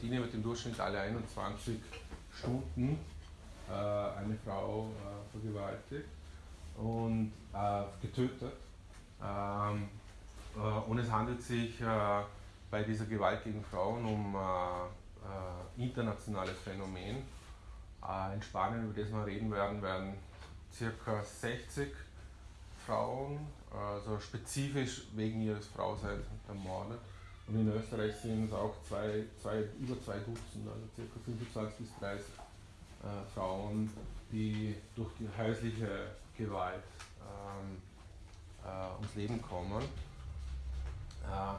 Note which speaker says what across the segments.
Speaker 1: Argentinien wird im Durchschnitt alle 21 Stunden äh, eine Frau äh, vergewaltigt und äh, getötet. Ähm, äh, und es handelt sich äh, bei dieser Gewalt gegen Frauen um internationales Phänomen. in Spanien, über das wir reden werden, werden ca. 60 Frauen, also spezifisch wegen ihres Frauseins ermordet. Und in Österreich sind es auch zwei, zwei, über zwei Dutzend, also ca. 25 bis 30 äh, Frauen, die durch die häusliche Gewalt ähm, äh, ums Leben kommen. Äh,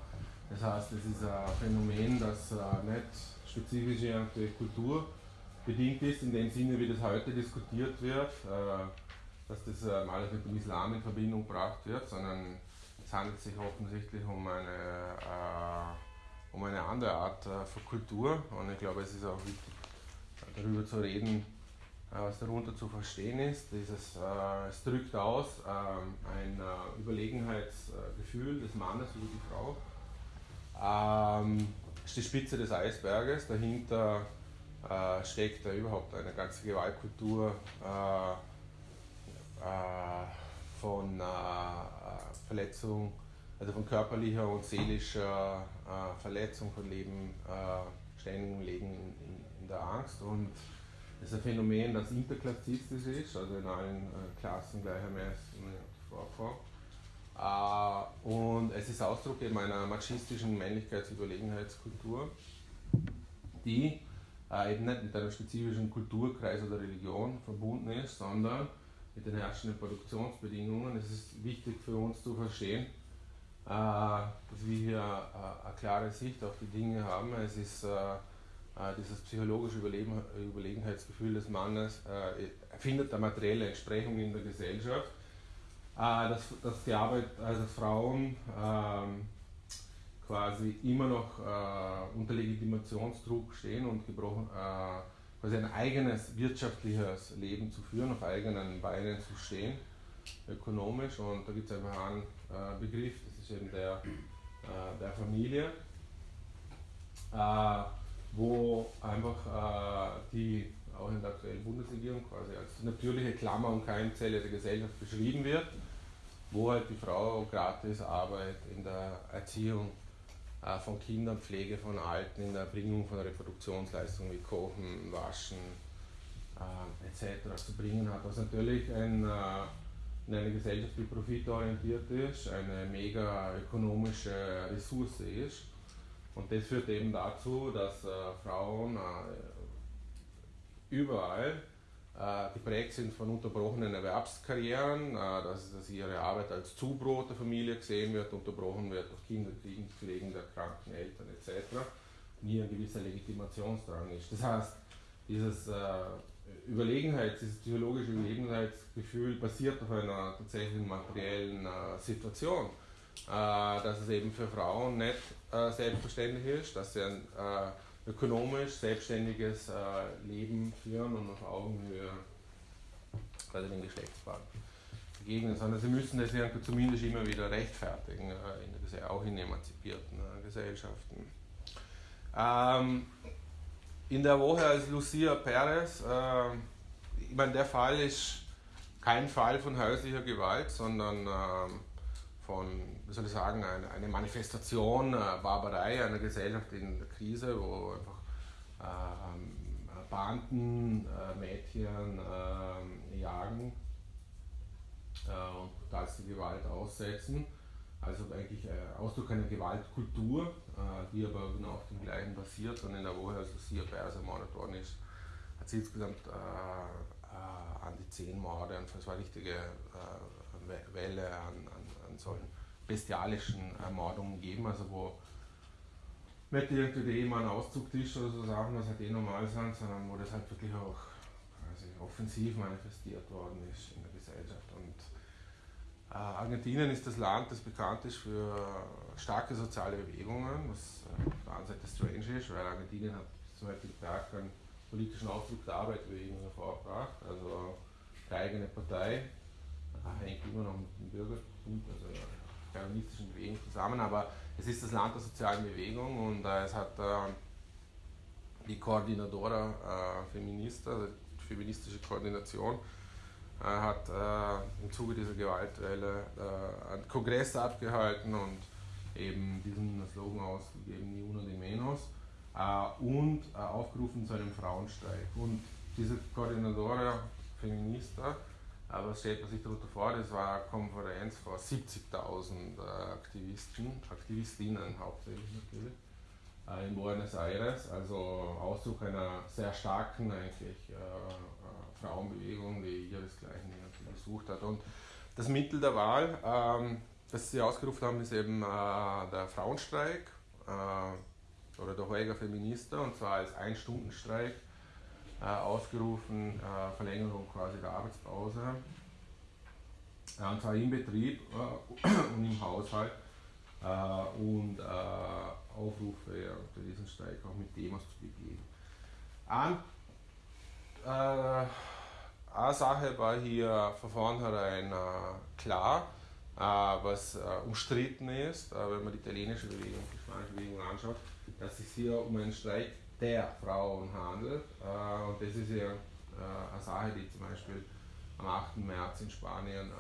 Speaker 1: das heißt, es ist ein Phänomen, das äh, nicht spezifisch durch Kultur bedingt ist, in dem Sinne, wie das heute diskutiert wird, äh, dass das ähm, alles mit dem Islam in Verbindung gebracht wird, sondern es handelt sich offensichtlich um eine, äh, um eine andere Art äh, von Kultur und ich glaube, es ist auch wichtig, darüber zu reden, äh, was darunter zu verstehen ist. Dieses, äh, es drückt aus ähm, ein äh, Überlegenheitsgefühl des Mannes über die Frau. Ähm, ist die Spitze des Eisberges, dahinter äh, steckt da überhaupt eine ganze Gewaltkultur von Verletzung, also von körperlicher und seelischer Verletzung, von Leben, ständigem Leben in, in der Angst und das ist ein Phänomen, das interklassistisch ist, also in allen äh, Klassen gleichermaßen vorkommt. Äh, und es ist Ausdruck eben einer machistischen Männlichkeitsüberlegenheitskultur, die äh, eben nicht mit einem spezifischen Kulturkreis oder Religion verbunden ist, sondern mit den herrschenden Produktionsbedingungen. Es ist wichtig für uns zu verstehen, dass wir hier eine klare Sicht auf die Dinge haben. Es ist äh, dieses psychologische Überleben, Überlegenheitsgefühl des Mannes äh, findet eine materielle Entsprechung in der Gesellschaft, äh, dass, dass die Arbeit, also Frauen ähm, quasi immer noch äh, unter Legitimationsdruck stehen und gebrochen, äh, quasi ein eigenes wirtschaftliches Leben zu führen, auf eigenen Beinen zu stehen, ökonomisch. Und da gibt es einfach einen äh, Begriff, das ist eben der, der Familie wo einfach äh, die auch in der aktuellen Bundesregierung quasi als natürliche Klammer und Keimzelle der Gesellschaft beschrieben wird, wo halt die Frau gratis Arbeit in der Erziehung äh, von Kindern, Pflege von Alten, in der Erbringung von Reproduktionsleistungen wie Kochen, Waschen äh, etc. zu bringen hat, was natürlich ein, äh, in einer Gesellschaft, die profitorientiert ist, eine mega ökonomische Ressource ist und das führt eben dazu, dass äh, Frauen äh, überall geprägt sind von unterbrochenen Erwerbskarrieren, äh, dass, dass, ihre Arbeit als Zubrot der Familie gesehen wird, unterbrochen wird durch Kinderkriegen, Pflegen der kranken Eltern etc. Hier ein gewisser Legitimationsdrang ist. Das heißt, dieses äh, Überlegenheits-, dieses psychologische Überlegenheitsgefühl basiert auf einer tatsächlichen materiellen äh, Situation äh, dass es eben für Frauen nicht äh, selbstverständlich ist, dass sie ein äh, ökonomisch selbstständiges Leben führen und auf Augenhöhe bei den Geschlechtspaaren begegnen, sondern sie müssen das zumindest immer wieder rechtfertigen, in der, auch in emanzipierten Gesellschaften. Ähm, in der Woche als Lucia Perez, äh, ich meine, der Fall ist kein Fall von häuslicher Gewalt, sondern äh, von, wie soll ich sagen, eine, eine Manifestation, äh, Barbarei einer Gesellschaft in der Krise, wo einfach äh, Banden äh, Mädchen äh, jagen äh, und brutalste Gewalt aussetzen. Also eigentlich äh, Ausdruck einer Gewaltkultur, die aber genau auf dem gleichen basiert. Und in der Woche, als Lucia Beers ermordet worden ist, hat sie insgesamt an die zehn Morde und es war eine richtige Welle an, an an solchen bestialischen Ermordungen geben, also wo nicht irgendwie der Ehemann Auszugtisch oder so Sachen, was halt eh normal sind, sondern wo das halt wirklich auch quasi offensiv manifestiert worden ist in der Gesellschaft. Und äh, Argentinien ist das Land, das bekannt ist für starke soziale Bewegungen, was äh, auf der einen Seite strange ist, weil Argentinien hat zum Beispiel Tag einen politischen Ausdruck der Arbeiterbewegung hervorgebracht, also die eigene Partei hängt immer noch mit dem Bürgertum, also kommunistischen Bewegung zusammen, aber es ist das Land der sozialen Bewegung und äh, es hat äh, die Coordinadora äh, Feminista, also die feministische Koordination, äh, hat äh, im Zuge dieser Gewaltwelle äh, einen Kongress abgehalten und eben diesen Slogan ausgegeben, Ni uno de menos, äh, und äh, aufgerufen zu einem Frauenstreik. Und diese Koordinadora Feminista, äh, was stellt man sich darunter vor? Das war eine Konferenz vor 70.000 Aktivisten, Aktivistinnen hauptsächlich natürlich in Buenos Aires, also Ausdruck einer sehr starken eigentlich äh, Frauenbewegung, die ihresgleichen gesucht hat. Und das Mittel der Wahl, ähm, das sie ausgerufen haben, ist eben äh, der Frauenstreik äh, oder der Huelga Feminista, und zwar als Ein-Stunden-Streik äh, ausgerufen, äh, Verlängerung quasi der Arbeitspause. und zwar im Betrieb äh, und im Haushalt äh, und Aufrufe ja, für diesen Streik auch mit Demos zu begehen. An, äh, eine Sache war hier von vornherein äh, klar, äh, was äh, umstritten ist, äh, wenn man die italienische Bewegung, die spanische Bewegung anschaut, dass es hier um einen Streik der Frauen handelt. Äh, und das ist ja eine Sache, die zum Beispiel am 8. März in Spanien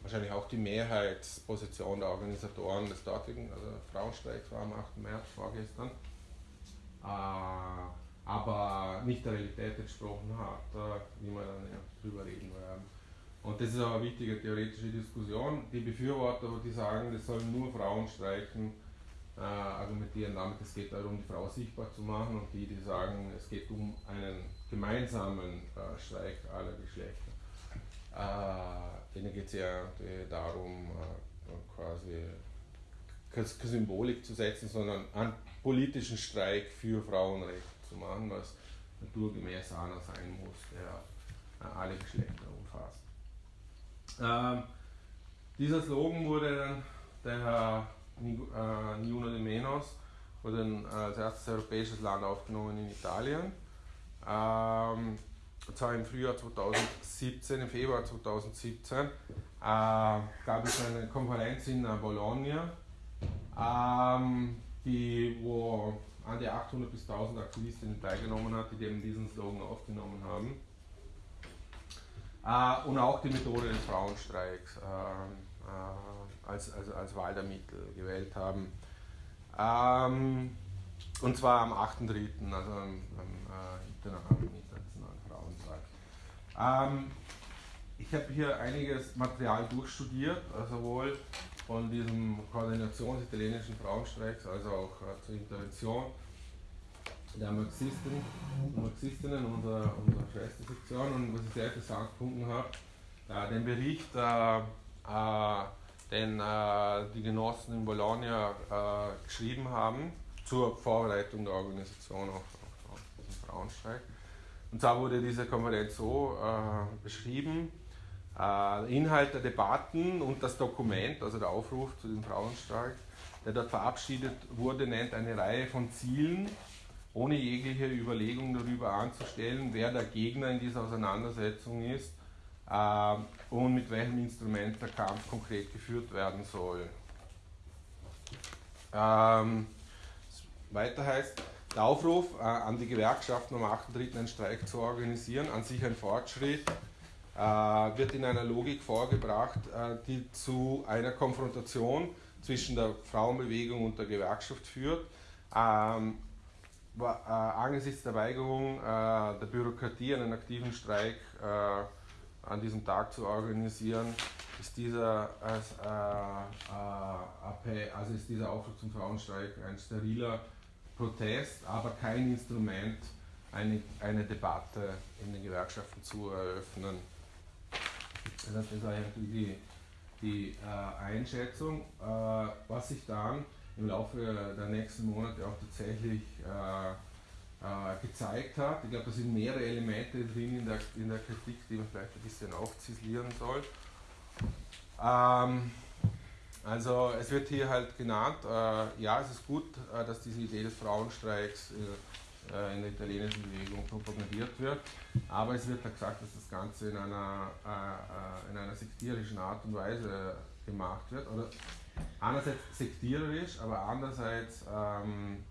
Speaker 1: wahrscheinlich auch die Mehrheitsposition der Organisatoren des dortigen also Frauenstreiks war am 8. März vorgestern aber nicht der Realität entsprochen hat, wie wir dann ja drüber reden werden. Und das ist auch eine wichtige theoretische Diskussion. Die Befürworter, die sagen, das sollen nur Frauen streiken, äh, argumentieren damit, es geht darum, die Frau sichtbar zu machen, und die, die sagen, es geht um einen gemeinsamen äh, Streik aller Geschlechter. Äh, denen geht es ja darum, äh, quasi keine Symbolik zu setzen, sondern einen politischen Streik für Frauenrechte zu machen, was naturgemäß einer sein muss, der äh, alle Geschlechter umfasst. Ähm, dieser Slogan wurde dann, der Herr äh, Niuno de Menos, wurde dann als erstes europäisches Land aufgenommen in Italien. Ähm, und zwar im Frühjahr 2017, im Februar 2017, äh, gab es eine Konferenz in Bologna, ähm, die, wo an die 800 bis 1000 Aktivistinnen teilgenommen hat, die eben diesen Slogan aufgenommen haben. Äh, und auch die Methode des Frauenstreiks äh, äh, als, als, als Wahl der Mittel gewählt haben. Ähm, und zwar am 8.3., also am, am Internationalen Frauentag. Ähm, ich habe hier einiges Material durchstudiert, also sowohl von diesem Koordination des italienischen Frauenstreiks, also auch äh, zur Intervention der Marxisten und Marxistinnen unserer, unserer Schwestersektion. Und was ich sehr interessant gefunden habe, äh, den Bericht, äh, äh den äh, die Genossen in Bologna äh, geschrieben haben zur Vorbereitung der Organisation auf, auf, auf diesen Frauenstreik. Und zwar wurde diese Konferenz so beschrieben, äh, Inhalt der Debatten und das Dokument, also der Aufruf zu dem Frauenstreik, der dort verabschiedet wurde, nennt eine Reihe von Zielen, ohne jegliche Überlegung darüber anzustellen, wer der Gegner in dieser Auseinandersetzung ist äh, und mit welchem Instrument der Kampf konkret geführt werden soll. Ähm, weiter heißt, der Aufruf äh, an die Gewerkschaften am 8.3. einen Streik zu organisieren, an sich ein Fortschritt, äh, wird in einer Logik vorgebracht, äh, die zu einer Konfrontation zwischen der Frauenbewegung und der Gewerkschaft führt. Ähm, äh, angesichts der Weigerung der Bürokratie einen aktiven Streik an diesem Tag zu organisieren, ist dieser, als, also ist dieser Aufruf zum Frauenstreik ein steriler Protest, aber kein Instrument, eine, eine Debatte in den Gewerkschaften zu eröffnen. Das heißt, das war die, die äh, Einschätzung, äh, was sich dann im Laufe der nächsten Monate auch tatsächlich äh, äh gezeigt hat. Ich glaube, da sind mehrere Elemente drin in der, in der Kritik, die man vielleicht ein bisschen aufzislieren soll. Ähm, also es wird hier halt genannt, äh, ja, es ist gut, äh, dass diese Idee des Frauenstreiks äh, in der italienischen Bewegung propagiert wird. Aber es wird da gesagt, dass das Ganze in einer, äh, äh, in einer sektierischen Art und Weise gemacht wird. Oder einerseits sektiererisch, aber andererseits ähm,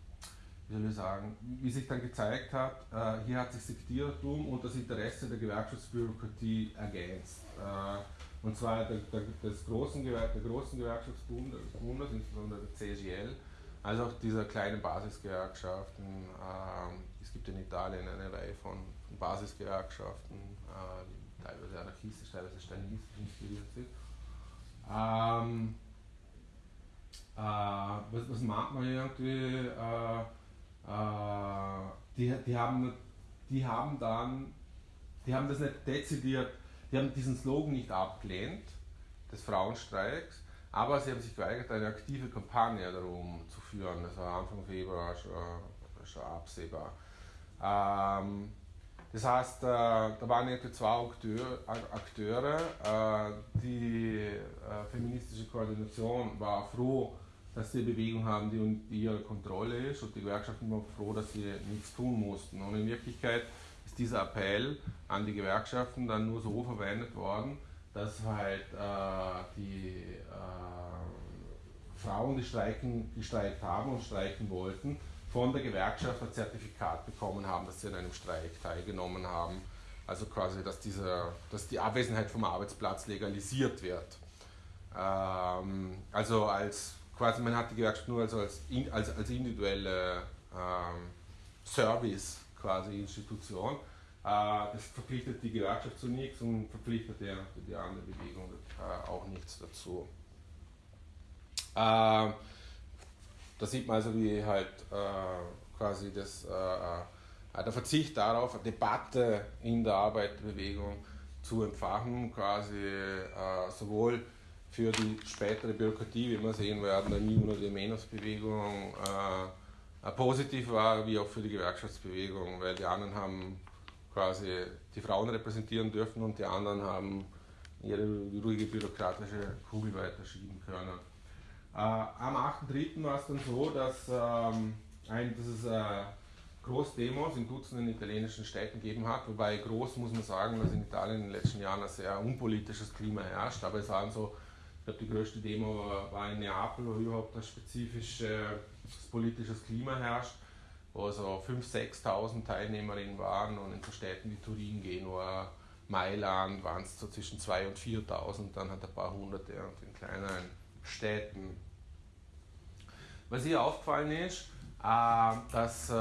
Speaker 1: wie soll ich sagen, wie sich dann gezeigt hat, äh, hier hat sich Sektierertum und das Interesse der Gewerkschaftsbürokratie ergänzt. Äh, und zwar der, der, des großen, der großen Gewerkschaftsbundes, insbesondere der CGL, als auch dieser kleinen Basisgewerkschaften. Äh, es gibt in Italien eine Reihe von, von Basisgewerkschaften, äh, die teilweise anarchistisch, teilweise stalinistisch inspiriert sind. Ähm, äh, was, was mag man irgendwie? Äh, die, die, haben, die haben dann, die haben das nicht dezidiert, die haben diesen Slogan nicht abgelehnt, des Frauenstreiks, aber sie haben sich geweigert, eine aktive Kampagne darum zu führen. Das war Anfang Februar schon, schon absehbar. Ähm, das heißt, äh, da waren etwa zwei Akteure, äh, die feministische Koordination war froh, dass sie eine Bewegung haben, die unter ihrer Kontrolle ist und die Gewerkschaften waren froh, dass sie nichts tun mussten. Und in Wirklichkeit ist dieser Appell an die Gewerkschaften dann nur so verwendet worden, dass halt äh, die äh, Frauen, die streiken, gestreikt haben und streiken wollten, von der Gewerkschaft ein Zertifikat bekommen haben, dass sie an einem Streik teilgenommen haben. Also quasi, dass, dieser, dass die Abwesenheit vom Arbeitsplatz legalisiert wird. Ähm, also als quasi, man hat die Gewerkschaft nur also als, als, als individuelle ähm, Service quasi Institution. Äh, das verpflichtet die Gewerkschaft zu nichts und verpflichtet die, die andere Bewegung äh, auch nichts dazu. Äh, da sieht man also, wie halt äh, quasi das, äh, äh, der Verzicht darauf, Debatte in der Arbeiterbewegung zu entfachen, quasi sowohl für die spätere Bürokratie, wie wir sehen werden, der Niven- oder Menos-Bewegung äh, positiv war, wie auch für die Gewerkschaftsbewegung, weil die anderen haben quasi die Frauen repräsentieren dürfen und die anderen haben ihre ruhige bürokratische Kugel weiterschieben können. Äh, am 8.3. war es dann so, dass, ähm, ein, dass es äh, Großdemos in Dutzenden italienischen Städten gegeben hat, wobei groß muss man sagen, dass in Italien in den letzten Jahren ein sehr unpolitisches Klima herrscht, aber es waren so glaube, die größte Demo war in Neapel, wo überhaupt ein spezifisches politisches Klima herrscht, wo so 5.000, 6.000 Teilnehmerinnen waren und in so Städten wie Turin, Genua, Mailand waren es so zwischen 2.000 und 4.000, dann hat ein paar Hunderte und in kleineren Städten. Was hier aufgefallen ist, äh, dass äh,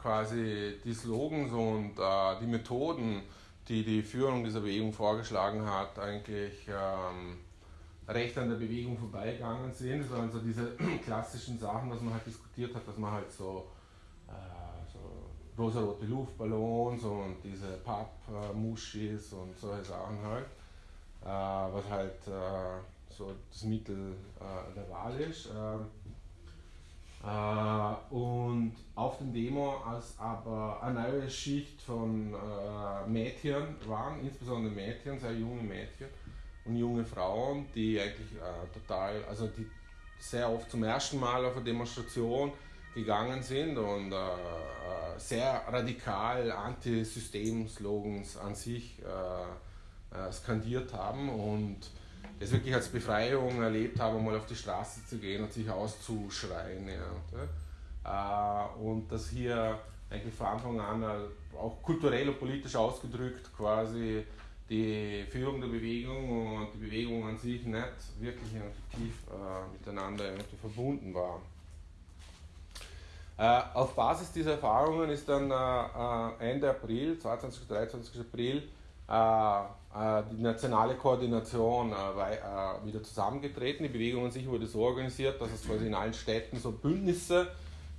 Speaker 1: quasi die Slogans und äh, die Methoden, die die Führung dieser Bewegung vorgeschlagen hat, eigentlich ähm, recht an der Bewegung vorbeigegangen sind. Das waren so diese klassischen Sachen, was man halt diskutiert hat, dass man halt so, äh, so rosarote Luftballons und diese Pappmuschis und solche Sachen halt, äh, was halt äh, so das Mittel äh, der Wahl ist. Äh, äh, und auf dem Demo, als aber eine neue Schicht von Mädchen waren, insbesondere Mädchen, sehr junge Mädchen, und junge Frauen, die eigentlich äh, total, also die sehr oft zum ersten Mal auf eine Demonstration gegangen sind und äh, äh sehr radikal Anti-System-Slogans an sich äh, äh, skandiert haben und das wirklich als Befreiung erlebt haben, mal auf die Straße zu gehen und sich auszuschreien. Ja, äh, und das hier eigentlich von Anfang an auch kulturell und politisch ausgedrückt quasi die Führung der Bewegung und die Bewegung an sich nicht wirklich tief äh, miteinander verbunden war. Äh, auf Basis dieser Erfahrungen ist dann äh, äh Ende April, 22. 23. April, äh, äh, die nationale Koordination wieder zusammengetreten. Die Bewegung an sich wurde so organisiert, dass es quasi in allen Städten so Bündnisse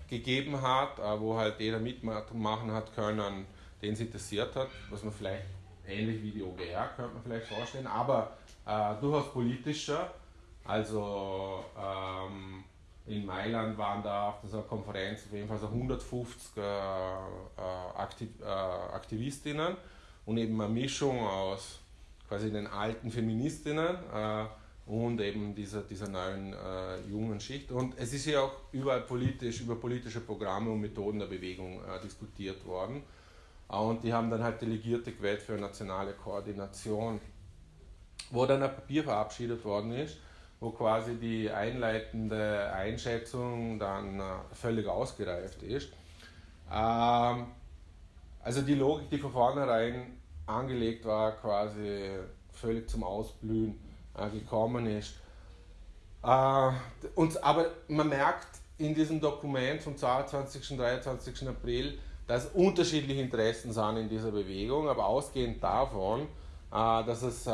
Speaker 1: gegeben hat, wo halt jeder mitmachen hat können, den es interessiert hat, was man vielleicht ähnlich wie die OGR, könnte man vielleicht vorstellen, aber äh, durchaus politischer. Also ähm, in Mailand waren da auf dieser Konferenz auf jeden Fall so 150 äh, äh, Aktiv äh, Aktivistinnen und eben eine Mischung aus quasi den alten Feministinnen äh, und eben dieser, dieser neuen äh, jungen Schicht. Und es ist ja auch überall politisch, über politische Programme und Methoden der Bewegung diskutiert worden. Und die haben dann halt Delegierte gewählt für nationale Koordination, wo dann ein Papier verabschiedet worden ist, wo quasi die einleitende Einschätzung dann äh, völlig ausgereift ist. Ähm, also die Logik, die von vornherein angelegt war, quasi völlig zum Ausblühen äh, gekommen ist. Äh, und, aber man merkt in diesem Dokument vom 22. und 23. April, dass unterschiedliche Interessen sind in dieser Bewegung, aber ausgehend davon, äh, dass es äh,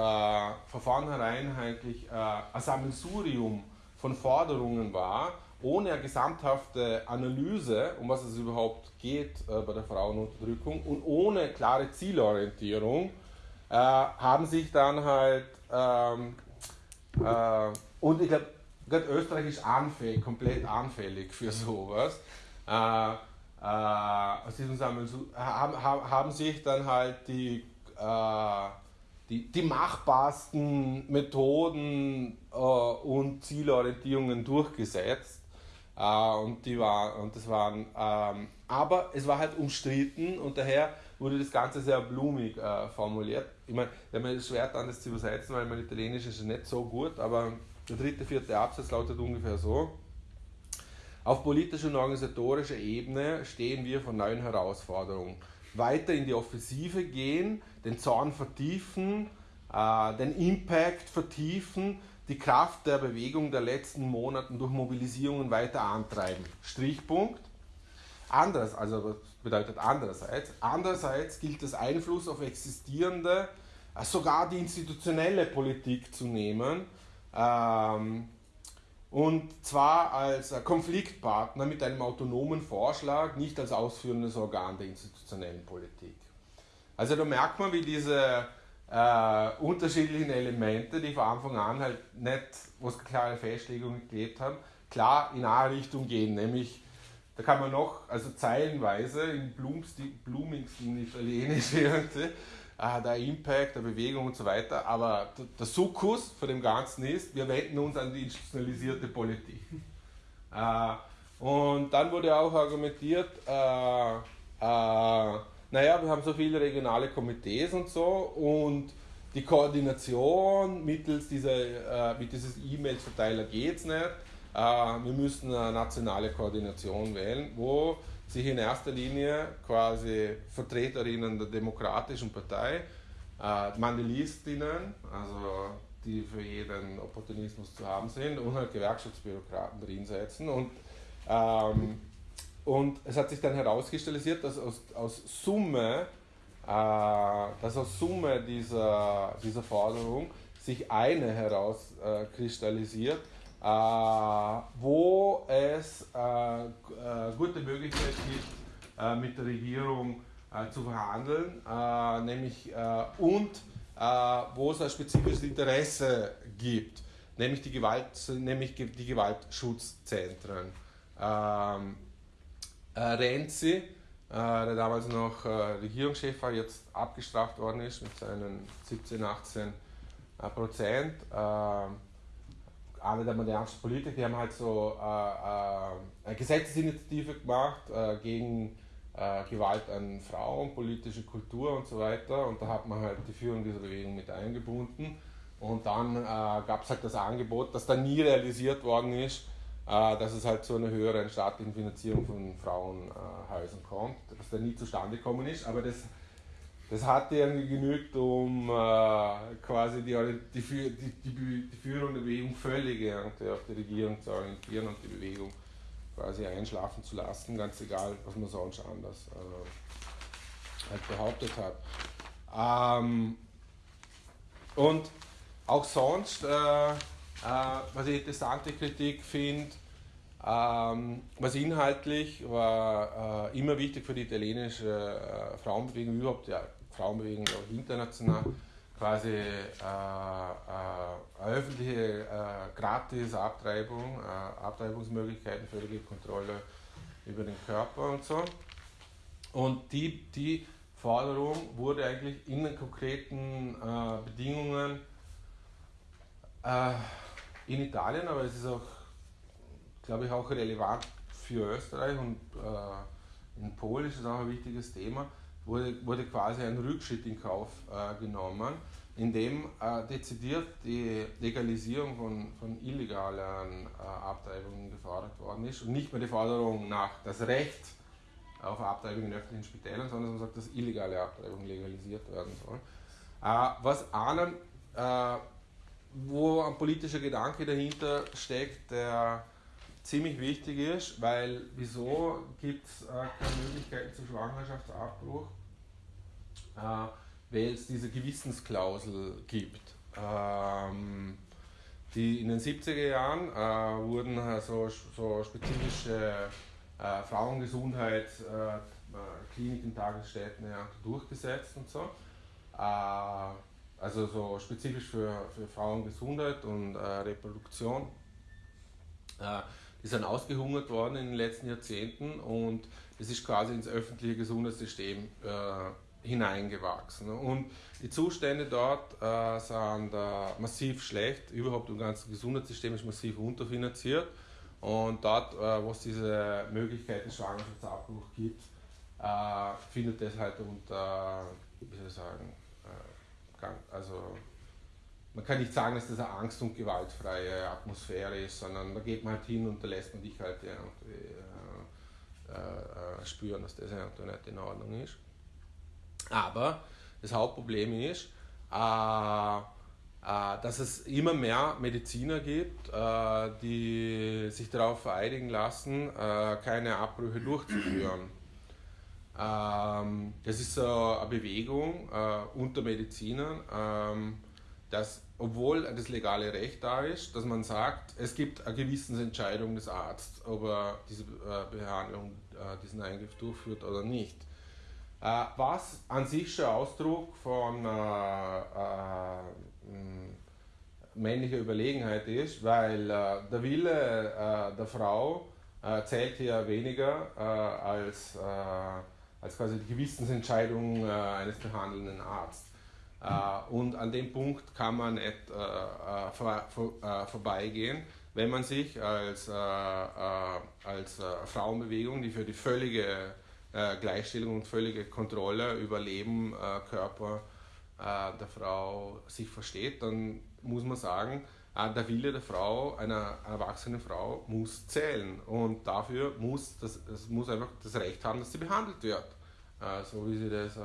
Speaker 1: von vornherein eigentlich äh, ein Sammelsurium von Forderungen war, ohne eine gesamthafte Analyse, um was es überhaupt geht bei der Frauenunterdrückung und ohne klare Zielorientierung, haben sich dann halt, ähm, und ich glaube, Österreich ist anfällig, komplett anfällig für sowas. Äh, äh, aus diesem Sammelsurium haben, haben sich dann halt die äh, die, die machbarsten Methoden äh, und Zielorientierungen durchgesetzt. Äh, und, die war, und das waren, ähm, aber es war halt umstritten und daher wurde das Ganze sehr blumig äh, formuliert. Ich meine, wenn man es schwer dann das zu übersetzen, weil mein Italienisch ist nicht so gut, aber der dritte, vierte Absatz lautet ungefähr so. Auf politischer und organisatorischer Ebene stehen wir vor neuen Herausforderungen weiter in die Offensive gehen, den Zorn vertiefen, äh, den Impact vertiefen, die Kraft der Bewegung der letzten Monate durch Mobilisierungen weiter antreiben. Strichpunkt. Anders, also bedeutet andererseits? Andererseits gilt es Einfluss auf existierende, äh, sogar die institutionelle Politik zu nehmen. Ähm, und zwar als Konfliktpartner mit einem autonomen Vorschlag, nicht als ausführendes Organ der institutionellen Politik. Also da merkt man, wie diese äh, unterschiedlichen Elemente, die von Anfang an halt nicht, wo es klare Festlegungen gelebt haben, klar in eine Richtung gehen, nämlich da kann man noch, also zeilenweise in blumigsten Italienisch irgendwie, ah, der Impact, der Bewegung und so weiter. Aber der Sukkus von dem Ganzen ist, wir wenden uns an die institutionalisierte Politik. Äh, und dann wurde auch argumentiert, äh, äh, naja, wir haben so viele regionale Komitees und so und die Koordination mittels dieser, äh, mit dieses E-Mails-Verteiler geht es nicht. Äh, wir müssen eine nationale Koordination wählen, wo sich in erster Linie quasi Vertreterinnen der Demokratischen Partei, äh, Mandelistinnen, also die für jeden Opportunismus zu haben sind, und halt Gewerkschaftsbürokraten drinsetzen. Und, ähm, und es hat sich dann herauskristallisiert, dass aus, aus Summe, äh, dass aus Summe dieser, dieser Forderung sich eine herauskristallisiert, äh, wo es äh, äh, gute Möglichkeit gibt, mit der Regierung zu verhandeln, nämlich und wo es ein spezifisches Interesse gibt, nämlich die, Gewalt, nämlich die Gewaltschutzzentren. Ähm, Renzi, der damals noch Regierungschef war, jetzt abgestraft worden ist mit seinen 17, 18 Prozent. Ähm, eine der modernsten Politiker, die haben halt so äh, äh, eine Gesetzesinitiative gemacht äh, gegen äh, Gewalt an Frauen, politische Kultur und so weiter. Und da hat man halt die Führung dieser Bewegung mit eingebunden. Und dann äh, gab es halt das Angebot, das dann nie realisiert worden ist, dass es halt zu einer höheren staatlichen Finanzierung von Frauenhäusern kommt, das dann nie zustande gekommen ist. Aber das das hat irgendwie genügt, um äh, quasi die, die, die, die, Führung der Bewegung völlig auf die Regierung zu orientieren und die Bewegung quasi einschlafen zu lassen, ganz egal, was man sonst anders äh, halt behauptet hat. Ähm, und auch sonst, äh, äh was ich interessante Kritik finde, ähm, was inhaltlich war äh, immer wichtig für die italienische äh, Frauenbewegung überhaupt, ja, Frauenbewegung auch international quasi äh, äh, öffentliche äh, gratis Abtreibung, äh, Abtreibungsmöglichkeiten, völlige Kontrolle über den Körper und so. Und die, die Forderung wurde eigentlich in den konkreten äh, Bedingungen äh, in Italien, aber es ist auch, glaube ich, auch relevant für Österreich und in Polen ist es auch ein wichtiges Thema wurde, wurde quasi ein Rückschritt in Kauf äh, genommen, in dem äh, dezidiert die Legalisierung von, von illegalen äh, Abtreibungen gefordert worden ist und nicht mehr die Forderung nach das Recht auf Abtreibung in öffentlichen Spitälern, sondern man sagt, dass illegale Abtreibung legalisiert werden soll. Äh, was einem, äh, wo ein politischer Gedanke dahinter steckt, der ziemlich wichtig ist, weil wieso gibt es äh, keine Möglichkeiten zum Schwangerschaftsabbruch? Äh, weil es diese Gewissensklausel gibt. Ähm, die in den 70er Jahren äh, wurden äh, so, so spezifische äh, Frauengesundheitskliniken, äh, Tagesstätten ja, durchgesetzt und so. Äh, also so spezifisch für, für Frauengesundheit und äh, Reproduktion. die sind ausgehungert worden in den letzten Jahrzehnten und es ist quasi ins öffentliche Gesundheitssystem hineingewachsen. Und die Zustände dort äh, sind äh, massiv schlecht. Überhaupt das ganze Gesundheitssystem ist massiv unterfinanziert. Und dort, äh, wo es diese Möglichkeit des Schwangerschaftsabbruchs gibt, äh, findet es halt unter, wie soll ich sagen, äh, also man kann nicht sagen, dass das eine angst- und gewaltfreie Atmosphäre ist, sondern da geht man halt hin und da lässt man dich halt irgendwie äh, spüren, dass das irgendwie nicht in Ordnung ist. Aber das Hauptproblem ist, äh, äh, dass es immer mehr Mediziner gibt, äh, die sich darauf vereidigen lassen, keine Abbrüche durchzuführen. Ähm, das ist so eine Bewegung unter Medizinern, ähm, dass obwohl das legale Recht da ist, dass man sagt, es gibt eine Gewissensentscheidung des Arztes, ob er diese Behandlung, diesen Eingriff durchführt oder nicht. Äh, was an sich schon Ausdruck von äh, äh, männlicher Überlegenheit ist, weil der Wille der Frau äh, zählt hier weniger als, als quasi die Gewissensentscheidung eines behandelnden Arztes. und an dem Punkt kann man nicht vor, vor, vorbeigehen, wenn man sich als, als Frauenbewegung, die für die völlige äh, Gleichstellung und völlige Kontrolle über Leben, äh, Körper äh, der Frau sich versteht, dann muss man sagen, äh, der Wille der Frau, einer erwachsenen Frau, muss zählen. Und dafür muss das, es muss einfach das Recht haben, dass sie behandelt wird, äh, so wie sie das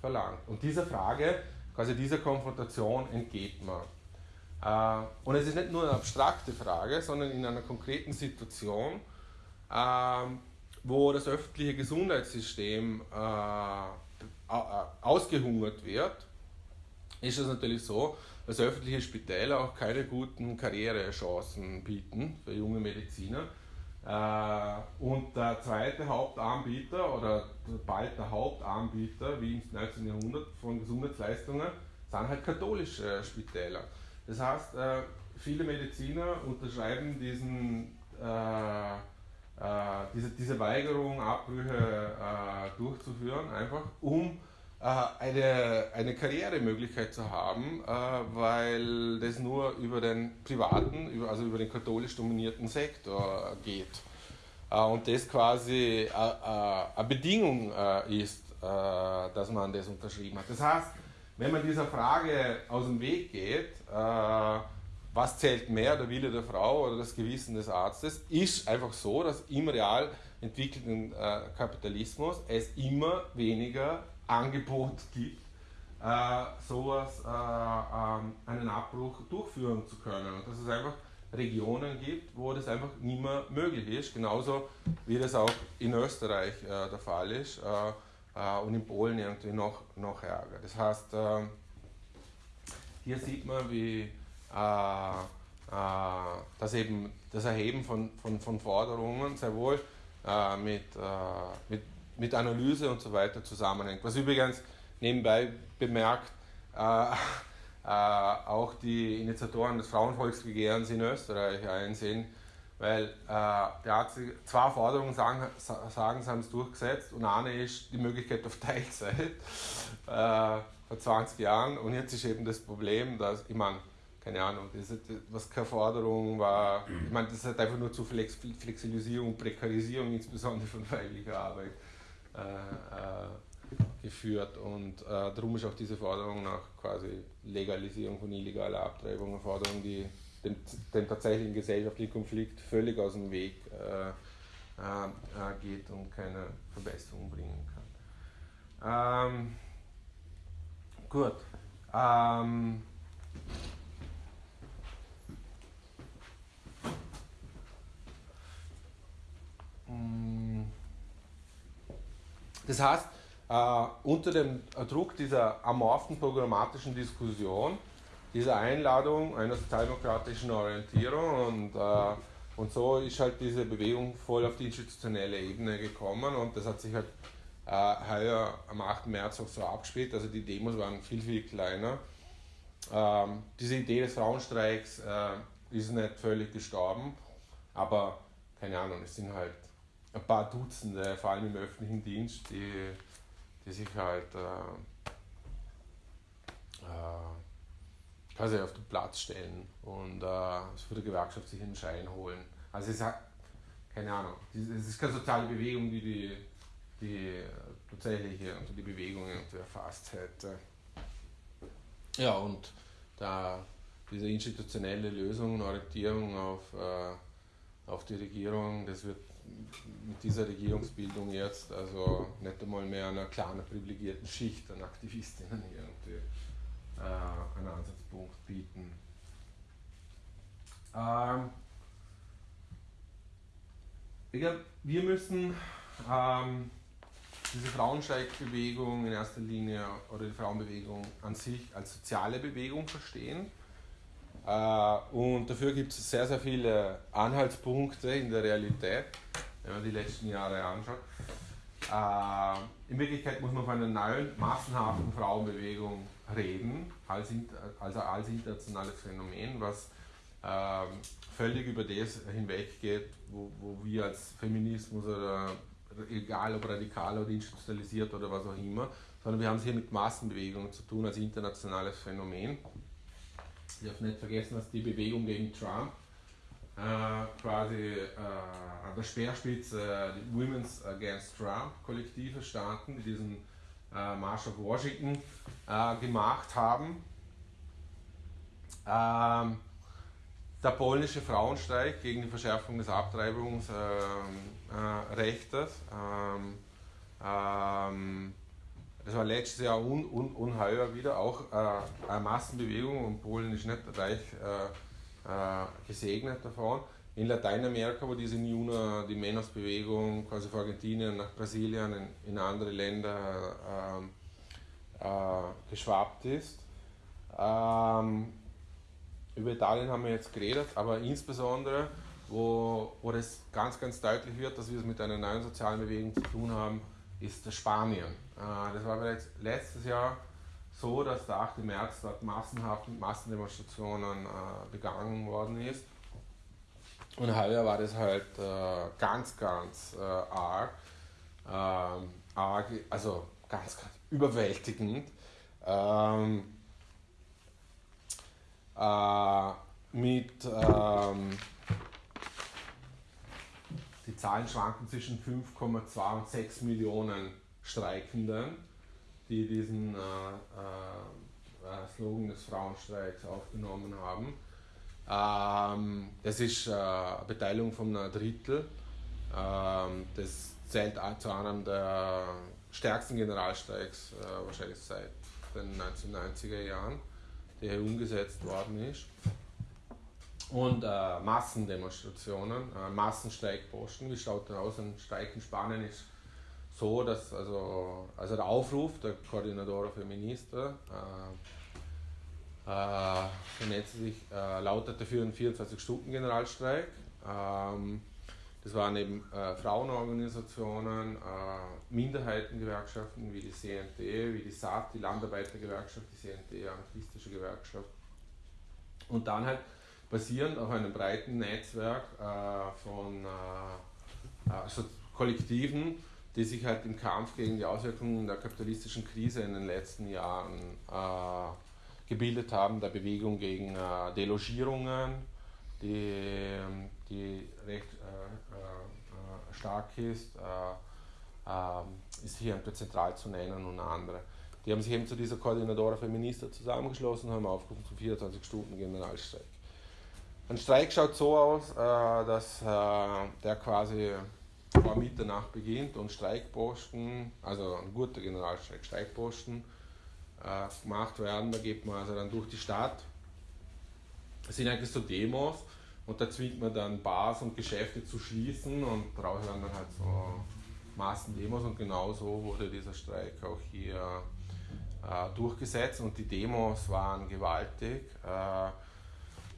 Speaker 1: verlangt. Und dieser Frage, quasi dieser Konfrontation entgeht man. Und es ist nicht nur eine abstrakte Frage, sondern in einer konkreten Situation ähm, wo das öffentliche Gesundheitssystem äh, ausgehungert wird, ist es natürlich so, dass öffentliche Spitäler auch keine guten Karrierechancen bieten für junge Mediziner. Äh, und der zweite Hauptanbieter oder bald der Hauptanbieter, wie im 19. Jahrhundert, von Gesundheitsleistungen, sind halt katholische Spitäler. Das heißt, äh, viele Mediziner unterschreiben diesen äh, äh, diese, diese Weigerung, Abbrüche äh, durchzuführen, einfach um äh, eine, eine Karrieremöglichkeit zu haben, äh, weil das nur über den privaten, also über den katholisch dominierten Sektor geht. Äh, und das quasi eine Bedingung ist, dass man das unterschrieben hat. Das heißt, wenn man dieser Frage aus dem Weg geht, was zählt mehr, der Wille der Frau oder das Gewissen des Arztes, ist einfach so, dass im real entwickelten äh, Kapitalismus es immer weniger Angebot gibt, äh, sowas, äh, ähm, einen Abbruch durchführen zu können. Und dass es einfach Regionen gibt, wo das einfach nicht mehr möglich ist, genauso wie das auch in Österreich äh, der Fall ist äh, äh, und in Polen irgendwie noch, noch ärger. Das heißt, hier sieht man, wie äh, äh, dass eben das Erheben von, von, von Forderungen sehr wohl äh, mit, mit, mit Analyse und so weiter zusammenhängt. Was übrigens nebenbei bemerkt, auch die Initiatoren des Frauenvolksbegehrens in Österreich einsehen, weil äh, der zwei Forderungen sagen, sagen, sie haben es durchgesetzt und eine ist die Möglichkeit auf Teilzeit äh, vor 20 Jahren und jetzt ist eben das Problem, dass, ich meine, keine Ahnung, das ist, was keine Forderung war. Ich meine, das hat einfach nur zu Flexibilisierung, Prekarisierung, insbesondere von weiblicher Arbeit, äh, äh, geführt und äh, darum ist auch diese Forderung nach quasi Legalisierung von illegaler Abtreibung eine Forderung, die den, den tatsächlichen gesellschaftlichen Konflikt völlig aus dem Weg äh, äh, äh geht und keine Verbesserung bringen kann. Ähm, gut. Ähm, das heißt, äh, unter dem Druck dieser amorphen programmatischen Diskussion, dieser Einladung einer sozialdemokratischen Orientierung und, äh, und so ist halt diese Bewegung voll auf die institutionelle Ebene gekommen und das hat sich halt äh, heuer am 8. März auch so abgespielt, also die Demos waren viel, viel kleiner. Ähm, diese Idee des Frauenstreiks ist nicht völlig gestorben, aber keine Ahnung, es sind halt ein paar Dutzende, vor allem im öffentlichen Dienst, die die sich halt äh, äh, quasi auf den Platz stellen und äh, für die Gewerkschaft sich einen Schein holen. Also es ist keine Ahnung, es ist keine soziale Bewegung, die die, die tatsächliche und die Bewegungen erfasst hätte. Ja, und da diese institutionelle Lösung Orientierung auf, äh, auf die Regierung, das wird mit dieser Regierungsbildung jetzt also nicht einmal mehr einer kleinen privilegierten Schicht an Aktivistinnen irgendwie äh, einen Ansatzpunkt bieten. Ähm, wir müssen ähm, diese Frauensteigbewegung in erster Linie oder die Frauenbewegung an sich als soziale Bewegung verstehen. Äh, und dafür gibt es sehr, sehr viele Anhaltspunkte in der Realität wenn man die letzten Jahre anschaut. Äh, in Wirklichkeit muss man von einer neuen, massenhaften Frauenbewegung reden, als, also als internationales Phänomen, was äh, völlig über das hinweggeht, wo, wo wir als Feminismus oder egal ob radikal oder institutionalisiert oder was auch immer, sondern wir haben es hier mit Massenbewegungen zu tun als internationales Phänomen. Ich darf nicht vergessen, dass die Bewegung gegen Trump äh, quasi äh, an der Speerspitze äh, die Women's Against Trump Kollektive standen, die diesen äh, March of Washington äh, gemacht haben. Ähm, der polnische Frauenstreik gegen die Verschärfung des Abtreibungsrechtes. Ähm, ähm, das war letztes Jahr un, un, unheuer wieder, auch äh, eine Massenbewegung und Polen ist nicht reich äh, äh, gesegnet davon. In Lateinamerika, wo diese Niuna, die Menos-Bewegung quasi von Argentinien nach Brasilien, in, in andere Länder äh, äh, geschwappt ist. Ähm, über Italien haben wir jetzt geredet, aber insbesondere, wo, wo das ganz, ganz deutlich wird, dass wir es mit einer neuen sozialen Bewegung zu tun haben, ist Spanien. Äh, das war bereits letztes Jahr so, dass der 8. März dort massenhaft mit Massendemonstrationen äh, begangen worden ist. Und heuer war das halt äh, ganz, ganz äh, arg, ähm, arg, also ganz, ganz überwältigend. Ähm, äh, mit ähm, die Zahlen schwanken zwischen 5,2 und 6 Millionen Streikenden die diesen äh, äh, äh, Slogan des Frauenstreiks aufgenommen haben. Ähm, das ist äh, eine Beteiligung von einem Drittel. Ähm, das zählt zu einem der stärksten Generalstreiks äh, wahrscheinlich seit den 1990er Jahren, der hier umgesetzt worden ist. Und äh, Massendemonstrationen, Massenstreikposten. Wie schaut denn aus? Ein Streik in Spanien ist so, dass also, also der Aufruf der Koordinadora Feminista äh, äh, vernetzt sich, äh, lautete für einen 24-Stunden-Generalstreik. Ähm, das waren eben äh, Frauenorganisationen, äh, Minderheitengewerkschaften wie die CNT, wie die SAT, die Landarbeitergewerkschaft, die CNT, anarchistische Gewerkschaft. Und dann halt basierend auf einem breiten Netzwerk äh, von also Kollektiven, die sich halt im Kampf gegen die Auswirkungen der kapitalistischen Krise in den letzten Jahren äh, gebildet haben, der Bewegung gegen äh, Delogierungen, die, die recht äh, äh stark ist, äh, ist hier zentral zu nennen und andere. Die haben sich eben zu dieser Koordinatoren Feminista zusammengeschlossen und haben aufgerufen zum 24 Stunden Generalstreik. Ein Streik schaut so aus, äh, dass äh, der quasi vor Mitternacht beginnt und Streikposten, also ein guter Generalstreik, Streikposten äh, gemacht werden. Da geht man also dann durch die Stadt. Das sind eigentlich so Demos und da zwingt man dann Bars und Geschäfte zu schließen und daraus werden dann halt so Massendemos und genau so wurde dieser Streik auch hier äh, durchgesetzt und die Demos waren gewaltig. Äh,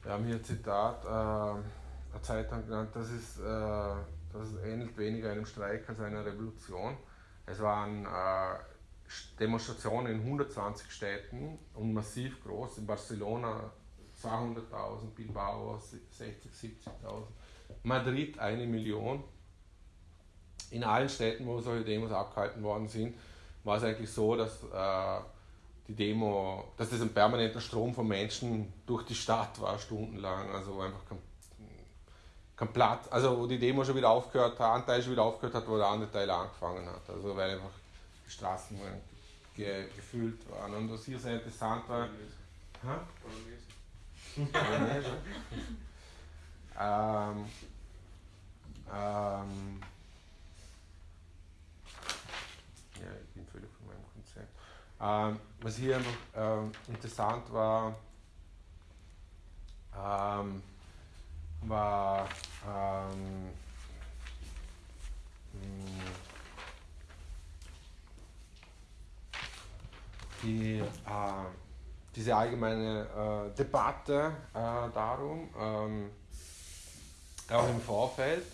Speaker 1: wir haben hier ein Zitat, äh, eine Zeitung genannt, das, ist, äh, das ähnelt weniger einem Streik als einer Revolution. Es waren äh, Demonstrationen in 120 Städten und massiv groß. In Barcelona 200.000, Bilbao 60, 70.000, Madrid eine Million. In allen Städten, wo solche Demos abgehalten worden sind, war es eigentlich so, dass äh, die Demo, dass das ein permanenter Strom von Menschen durch die Stadt war, stundenlang. Also einfach kein, Platz, also wo die Demo schon wieder aufgehört hat, ein Teil schon wieder aufgehört hat, wo der andere Teil angefangen hat. Also weil einfach die Straßen ge, gefüllt waren. Und was hier sehr interessant war. ähm, ähm, ja, ich bin völlig von meinem Konzept. Ähm, was hier einfach ähm, interessant war, ähm, war ähm, hm, die, äh, diese allgemeine äh, Debatte äh, darum, ähm, auch im Vorfeld.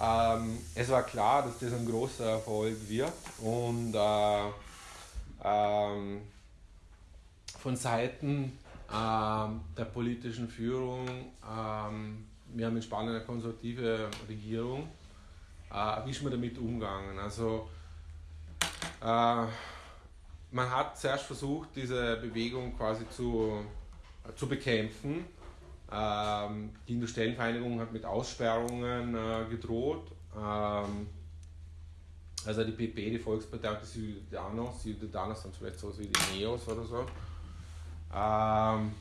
Speaker 1: Ähm, es war klar, dass das ein großer Erfolg wird und äh, ähm, von Seiten ähm, der politischen Führung, ähm, wir haben in Spanien eine konservative Regierung, äh, wie ist man damit umgegangen? Also äh, man hat zuerst versucht, diese Bewegung quasi zu, äh, zu bekämpfen. Ähm, die Industriellenvereinigung hat mit Aussperrungen äh, gedroht. Ähm, also die PP, die Volkspartei und die Ciudadanos, Ciudadanos sind vielleicht so wie die Neos oder so. Ähm,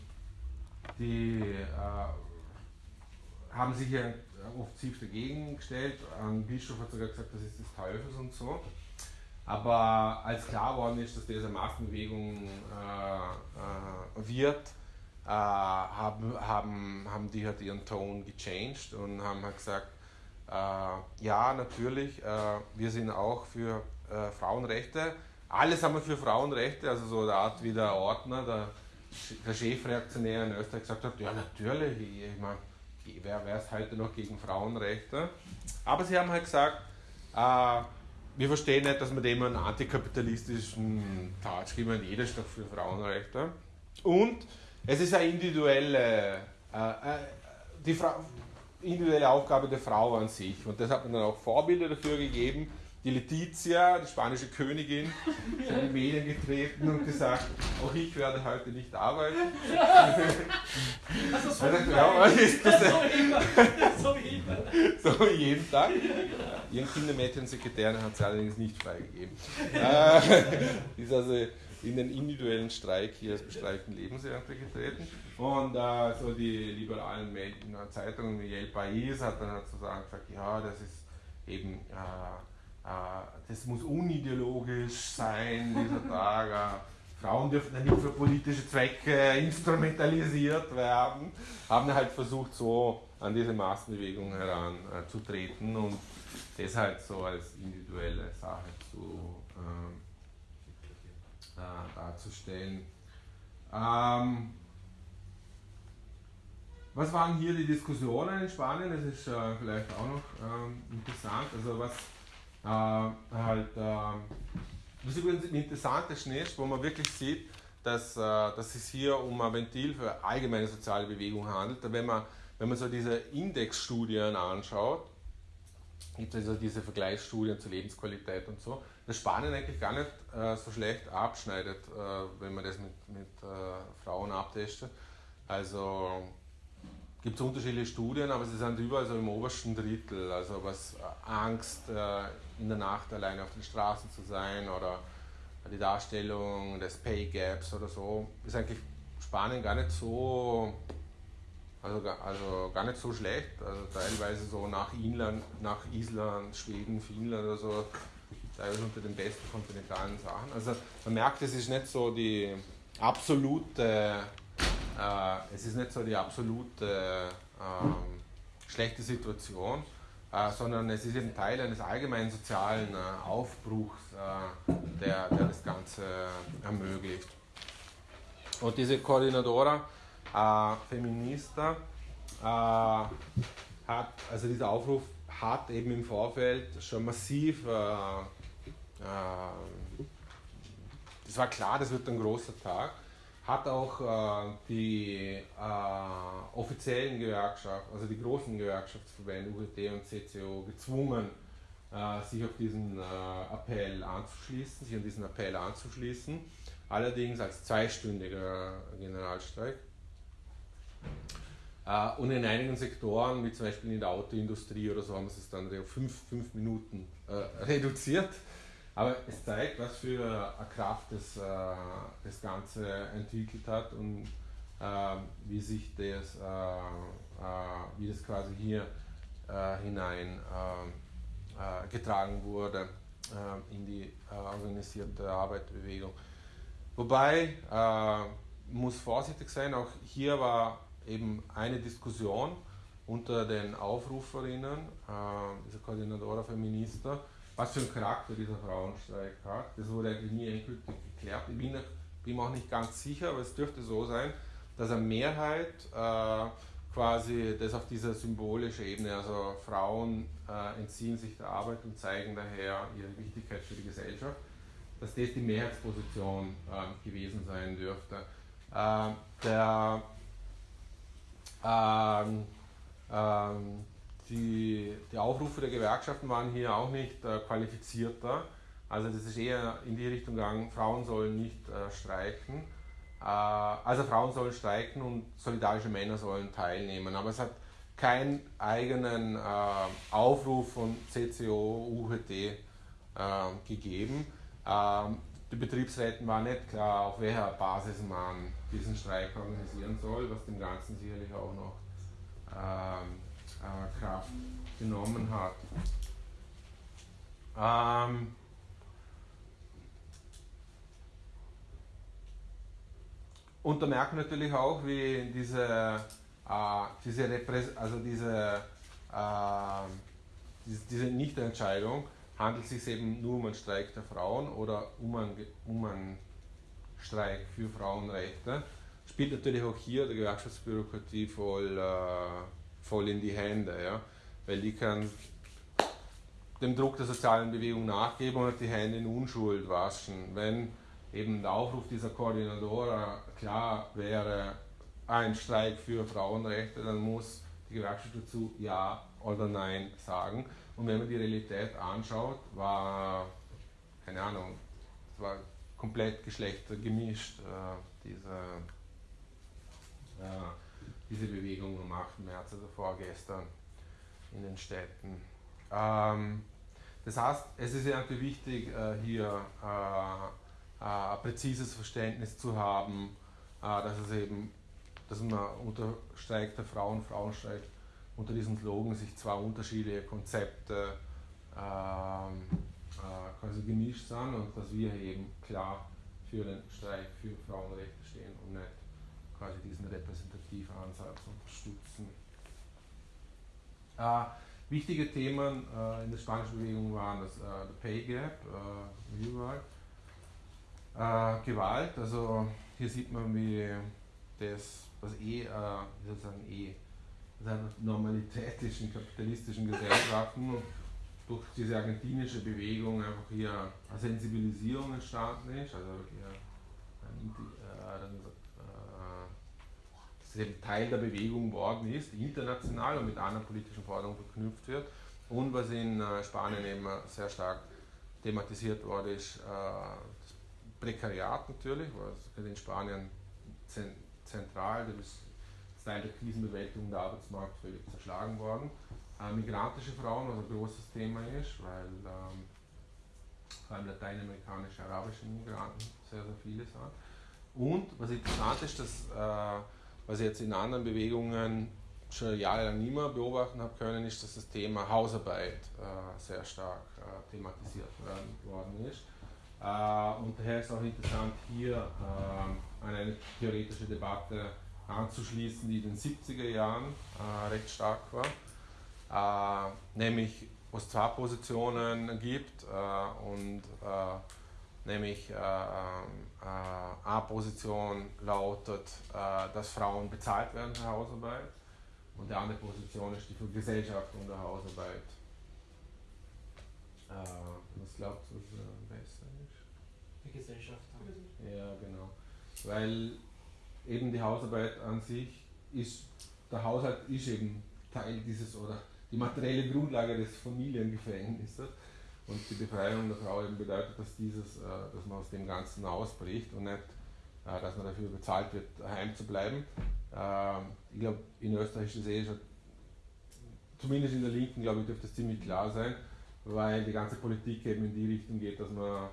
Speaker 1: die äh, haben sich ja offensiv dagegen gestellt. Ein Bischof hat sogar gesagt, das ist des Teufels und so. Aber als klar worden ist, dass diese Massenbewegung äh, äh, wird, äh, haben, haben, haben die halt ihren Ton gechanged und haben halt gesagt, äh, ja, natürlich, äh, wir sind auch für äh, Frauenrechte. Alles haben wir für Frauenrechte, also so eine Art wie der Ordner, der, der Chefreaktionär in Österreich gesagt hat, ja natürlich, ich, meine, wer wäre es heute noch gegen Frauenrechte? Aber sie haben halt gesagt, wir verstehen nicht, dass man dem einen antikapitalistischen Touch geben, jeder doch für Frauenrechte. Und es ist eine individuelle, äh, äh, die Fra individuelle Aufgabe der Frau an sich. Und das hat man dann auch Vorbilder dafür gegeben. Die Letizia, die spanische Königin, ist in die Medien getreten und gesagt, auch ich werde heute nicht arbeiten. Also so, wie ja, ist das so, wie so wie jeden Tag. Ihren Kindermädchensekretärin hat sie allerdings nicht freigegeben. äh, ist also in den individuellen Streik hier als bestreikten Lebensernte getreten. Und äh, so die liberalen Medien, Zeitungen wie El País hat dann sozusagen gesagt, ja, das ist eben äh, äh, das muss unideologisch sein, dieser Tag. Äh, Frauen dürfen nicht für politische Zwecke instrumentalisiert werden. Haben halt versucht, so an diese Massenbewegung heranzutreten und das halt so als individuelle Sache zu, äh, äh, darzustellen. Ähm, was waren hier die Diskussionen in Spanien? Das ist äh, vielleicht auch noch ähm, interessant. Also was äh, halt, äh, was übrigens ein interessanter ist, wo man wirklich sieht, dass, äh, dass es hier um ein Ventil für allgemeine soziale Bewegung handelt. Wenn man, wenn man so diese Indexstudien anschaut, gibt es also diese Vergleichsstudien zur Lebensqualität und so, dass Spanien eigentlich gar nicht äh, so schlecht abschneidet, äh, wenn man das mit, mit äh, Frauen abtestet. Also gibt es unterschiedliche Studien, aber sie sind überall so im obersten Drittel. Also was äh, Angst, äh, in der Nacht alleine auf den Straßen zu sein oder die Darstellung des Pay Gaps oder so, ist eigentlich Spanien gar nicht so, also, also gar nicht so schlecht. Also teilweise so nach Inland, nach Island, Schweden, Finnland oder so, teilweise unter den besten kontinentalen Sachen. Also man merkt, es ist nicht so die absolute äh, es ist nicht so die absolute äh, schlechte Situation, äh, sondern es ist eben Teil eines allgemeinen sozialen äh, Aufbruchs, äh, der, der das Ganze ermöglicht. Und diese Koordinadora äh, Feminista hat, also dieser Aufruf hat eben im Vorfeld schon massiv, es war klar, das wird ein großer Tag hat auch äh, die äh, offiziellen Gewerkschaften, also die großen Gewerkschaftsverbände UGT und CCO gezwungen, äh, sich auf diesen äh, Appell anzuschließen, sich an diesen Appell anzuschließen, allerdings als zweistündiger Generalstreik. Äh, und in einigen Sektoren, wie zum Beispiel in der Autoindustrie oder so, haben sie es dann auf fünf, fünf Minuten äh, reduziert. Aber es zeigt, was für eine Kraft das, äh, das Ganze entwickelt hat und äh, wie sich das, äh, äh wie das quasi hier äh, hinein äh, getragen wurde in die organisierte Arbeitsbewegung. Wobei, muss vorsichtig sein, auch hier war eben eine Diskussion unter den Aufruferinnen, dieser Koordinator Feminista, was für einen Charakter dieser Frauenstreik hat. Das wurde eigentlich nie endgültig geklärt. Ich bin, bin auch nicht ganz sicher, aber es dürfte so sein, dass eine Mehrheit äh, quasi das auf dieser symbolischen Ebene, also Frauen äh, entziehen sich der Arbeit und zeigen daher ihre Wichtigkeit für die Gesellschaft, dass das die Mehrheitsposition äh, gewesen sein dürfte. Äh, der ähm, ähm, die, die Aufrufe der Gewerkschaften waren hier auch nicht äh, qualifizierter. Also das ist eher in die Richtung gegangen, Frauen sollen nicht äh, streiken. Äh, also Frauen sollen streiken und solidarische Männer sollen teilnehmen. Aber es hat keinen eigenen äh, Aufruf von CCO, UHT äh, gegeben. Ähm, die Betriebsräten war nicht klar, auf welcher Basis man diesen Streik organisieren soll, was dem Ganzen sicherlich auch noch ähm, äh, Kraft genommen hat. Ähm, und da merkt man natürlich auch, wie diese, äh, diese, Repräs also diese, äh, diese, diese Nichtentscheidung handelt sich eben nur um einen Streik der Frauen oder um einen, um einen Streik für Frauenrechte. Spielt natürlich auch hier der Gewerkschaftsbürokratie voll, äh, voll in die Hände, ja? weil die kann dem Druck der sozialen Bewegung nachgeben und die Hände in Unschuld waschen. Wenn eben der Aufruf dieser Koordinatoren klar wäre, ein Streik für Frauenrechte, dann muss die Gewerkschaft dazu Ja oder Nein sagen. Und wenn man die Realität anschaut, war, keine Ahnung, es war komplett geschlechtergemischt, äh, diese, äh, diese Bewegung am 8. März, also vorgestern in den Städten. Ähm, das heißt, es ist irgendwie wichtig, äh, hier äh, äh, ein präzises Verständnis zu haben, äh, dass es eben, dass man unter Streik der Frauen, Frauenstreik, unter diesem Slogan sich zwei unterschiedliche Konzepte ähm, äh, quasi gemischt sind und dass wir eben klar für den Streik für Frauenrechte quasi diesen repräsentativen Ansatz unterstützen. Äh, wichtige Themen äh, in der spanischen Bewegung waren das äh, Pay Gap, äh, überall. Äh, Gewalt, also hier sieht man, wie das, was eh, wie soll ich sagen, eh, das Normalität ist in kapitalistischen Gesellschaften durch diese argentinische Bewegung einfach hier eine Sensibilisierung entstanden ist, also hier ein, eben Teil der Bewegung worden ist, international und mit anderen politischen Forderungen verknüpft wird. Und was in äh, Spanien eben sehr stark thematisiert wurde, ist äh, das Prekariat natürlich, was in Spanien zentral, das Teil der Krisenbewältigung der Arbeitsmarkt völlig zerschlagen worden. Äh, migrantische Frauen, was ein großes Thema ist, weil ähm, vor allem lateinamerikanische, arabische Migranten sehr, sehr viele sind. Und was interessant ist, dass, äh, was ich jetzt in anderen Bewegungen schon jahrelang nicht mehr beobachten habe können, ist, dass das Thema Hausarbeit äh, sehr stark äh, thematisiert worden ist. Äh, und daher ist auch interessant, hier äh, an eine theoretische Debatte anzuschließen, die in den 70er Jahren äh, recht stark war, nämlich wo es zwei Positionen gibt und nämlich äh, äh, A-Position lautet, äh, dass Frauen bezahlt werden für Hausarbeit und die andere Position ist die für Gesellschaft und der Hausarbeit. was glaubst du, was am besten
Speaker 2: ist? Die Gesellschaft.
Speaker 1: Ja, genau. Weil eben die Hausarbeit an sich ist, der Haushalt ist eben Teil dieses oder die materielle Grundlage des Familiengefängnisses. Und die Befreiung der Frau eben bedeutet, dass, dieses, äh, dass man aus dem Ganzen ausbricht und nicht, äh, dass man dafür bezahlt wird, heim zu bleiben. Ähm, ich glaube, in Österreich ist es eh schon, zumindest in der Linken, glaube ich, dürfte es ziemlich klar sein, weil die ganze Politik eben in die Richtung geht, dass man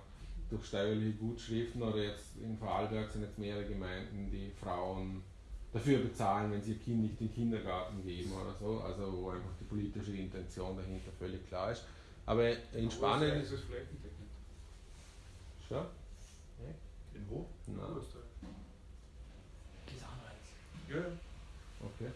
Speaker 1: durch steuerliche Gutschriften oder jetzt in Vorarlberg sind jetzt mehrere Gemeinden, die Frauen dafür bezahlen, wenn sie ihr Kind nicht in den Kindergarten geben oder so, also wo einfach die politische Intention dahinter völlig klar ist. Aber in Spanien.
Speaker 3: ist es flächendeckend.
Speaker 1: Schon?
Speaker 3: In wo?
Speaker 1: Nein.
Speaker 2: Das ist Anreiz.
Speaker 3: Ja.
Speaker 1: Okay.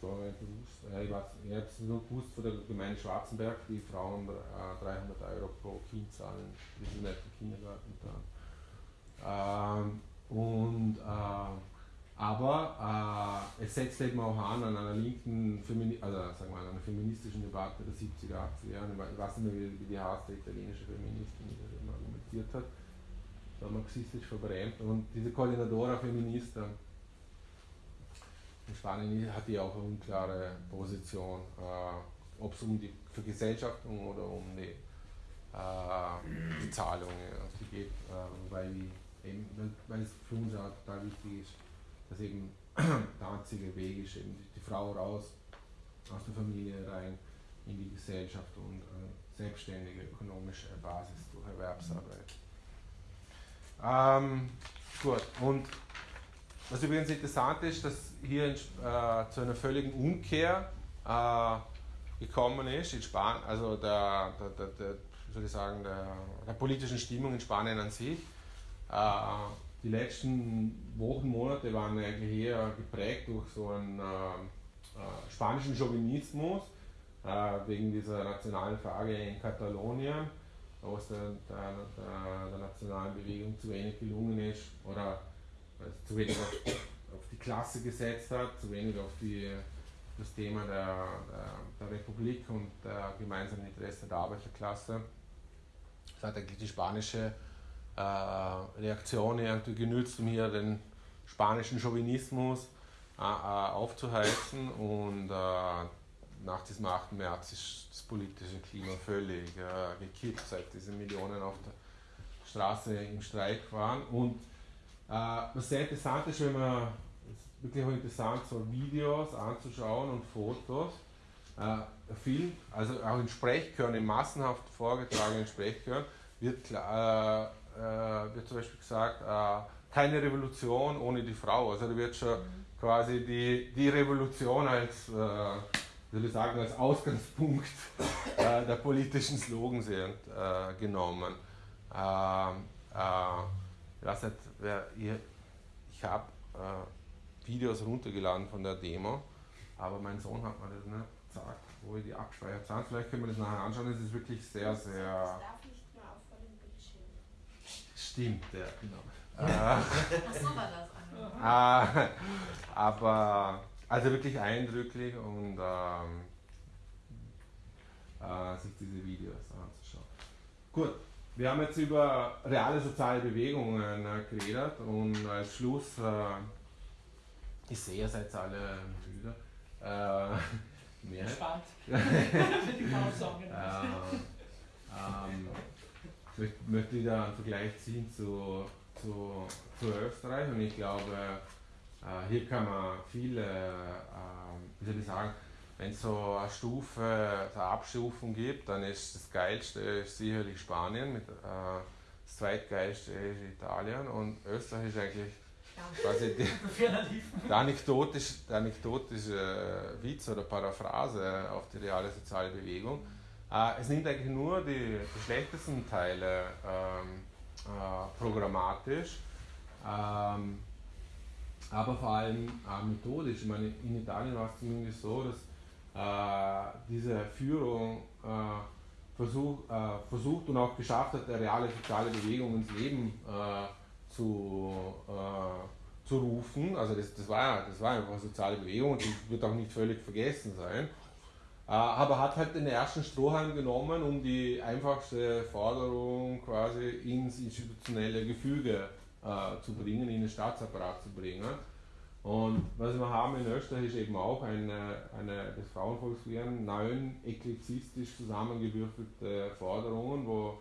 Speaker 1: So, bewusst. Ja, ich, weiß, ich habe es nur gewusst von der Gemeinde Schwarzenberg, die Frauen äh, 300 Euro pro Kind zahlen, die sind nicht im Kindergarten da. Ähm, und äh, aber äh, es setzt eben auch an an einer linken, Femini also sagen wir, an einer feministischen Debatte der 70er, 80er Jahre. Ich weiß nicht mehr, wie die heißt, der italienische Feministin, die das eben argumentiert hat. So marxistisch verbrämt. Und diese Coordinadora Feminista in Spanien hat die auch eine unklare Position, äh, ob es um die Vergesellschaftung oder um die, äh, die Zahlungen geht, äh, weil, eben, weil es für uns auch total wichtig ist dass eben der einzige Weg ist, eben die Frau raus aus der Familie rein in die Gesellschaft und äh, selbstständige ökonomische Basis durch Erwerbsarbeit. Ähm, gut, und was übrigens interessant ist, dass hier in, äh, zu einer völligen Umkehr äh, gekommen ist in Spanien, also der, der, der, der soll ich sagen, der, der politischen Stimmung in Spanien an sich. Äh, die letzten Wochen, Monate waren eigentlich eher geprägt durch so einen äh, äh, spanischen Chauvinismus äh, wegen dieser nationalen Frage in Katalonien, wo es der, der, der, der, nationalen Bewegung zu wenig gelungen ist oder zu wenig auf, auf, die Klasse gesetzt hat, zu wenig auf die, das Thema der, der, Republik und der gemeinsamen Interesse der Arbeiterklasse. Das hat eigentlich die spanische äh, Reaktion irgendwie genützt, um hier den spanischen Chauvinismus äh, äh, aufzuheizen. Und nach diesem 8. März ist das politische Klima völlig gekippt, seit diese Millionen auf der Straße im Streik waren. Und was sehr interessant ist, wenn man ist wirklich auch interessant, so Videos anzuschauen und Fotos. Äh, Film, also auch in Sprechchören, in massenhaft vorgetragenen Sprechchören, wird klar, äh, wird zum Beispiel gesagt, äh, keine Revolution ohne die Frau. Also da wird schon mhm. quasi die, die Revolution als, äh, will ich sagen, als Ausgangspunkt äh, der politischen Slogans äh, genommen. Ähm, äh, ich weiß nicht, wer, ich, ich habe äh, Videos runtergeladen von der Demo, aber mein Sohn hat mir das nicht gesagt, wo ich die abgespeichert habe. Vielleicht können wir das nachher anschauen. Es ist wirklich sehr, sehr Stimmt, ja, genau. Das. Äh, aber also wirklich eindrücklich und ähm, äh, sich diese Videos anzuschauen. Gut, wir haben jetzt über reale soziale Bewegungen äh, geredet und als Schluss, äh, ich sehe, ihr seid alle müde. Äh,
Speaker 2: mehr. Gespannt. Für die Pausen.
Speaker 1: äh, ähm, möchte, möchte ich da einen Vergleich ziehen zu, zu, zu Österreich? Und ich glaube, Äh, hier kann man viele, äh, wie soll ich sagen, wenn es so eine Stufe, eine Abstufung gibt, dann ist das Geilste ist sicherlich Spanien, mit, äh, das zweitgeilste ist Italien und Österreich ist eigentlich quasi die, der anekdotische, der anekdotische Witz oder Paraphrase auf die reale soziale Bewegung. Äh, es nimmt eigentlich nur die, schlechtesten Teile ähm, äh, programmatisch. Ähm, aber vor allem äh, methodisch. Ich meine, in Italien war es zumindest so, dass äh, diese Führung äh, versuch, äh, versucht und auch geschafft hat, eine reale soziale Bewegung ins Leben zu, zu rufen. Also das, das, war, das war einfach eine soziale Bewegung und die wird auch nicht völlig vergessen sein. Aber hat halt den ersten Strohhalm genommen, um die einfachste Forderung quasi ins institutionelle Gefüge äh, zu bringen, in den Staatsapparat zu bringen. Und was wir haben in Österreich ist eben auch eine, eine des Frauenvolksbegehren neun eklezistisch zusammengewürfelte Forderungen, wo